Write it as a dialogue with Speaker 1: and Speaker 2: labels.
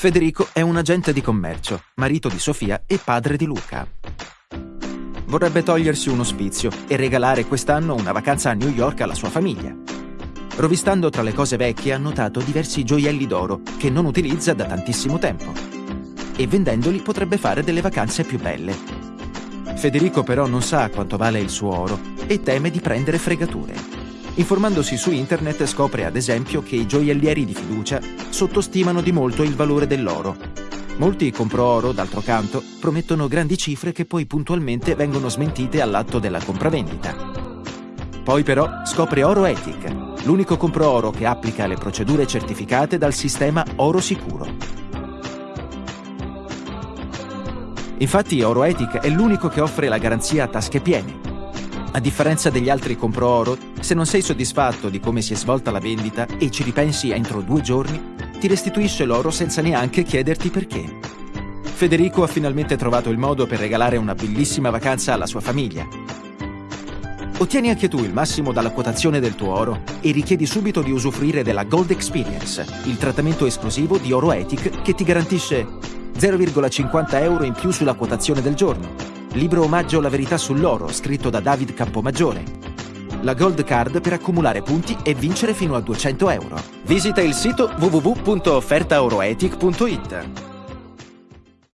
Speaker 1: Federico è un agente di commercio, marito di Sofia e padre di Luca. Vorrebbe togliersi un ospizio e regalare quest'anno una vacanza a New York alla sua famiglia. Rovistando tra le cose vecchie ha notato diversi gioielli d'oro che non utilizza da tantissimo tempo. E vendendoli potrebbe fare delle vacanze più belle. Federico però non sa quanto vale il suo oro e teme di prendere fregature. Informandosi su internet scopre ad esempio che i gioiellieri di fiducia sottostimano di molto il valore dell'oro. Molti compro oro, d'altro canto, promettono grandi cifre che poi puntualmente vengono smentite all'atto della compravendita. Poi però scopre OroEthic, l'unico compro oro che applica le procedure certificate dal sistema Oro Sicuro. Infatti OroEthic è l'unico che offre la garanzia a tasche piene a differenza degli altri compro oro, se non sei soddisfatto di come si è svolta la vendita e ci ripensi entro due giorni, ti restituisce l'oro senza neanche chiederti perché. Federico ha finalmente trovato il modo per regalare una bellissima vacanza alla sua famiglia. Ottieni anche tu il massimo dalla quotazione del tuo oro e richiedi subito di usufruire della Gold Experience, il trattamento esclusivo di Oro Ethic che ti garantisce 0,50 euro in più sulla quotazione del giorno Libro omaggio La verità sull'oro, scritto da David Campomaggiore. La Gold Card per accumulare punti e vincere fino a 200 euro. Visita il sito www.offertaoroetic.it.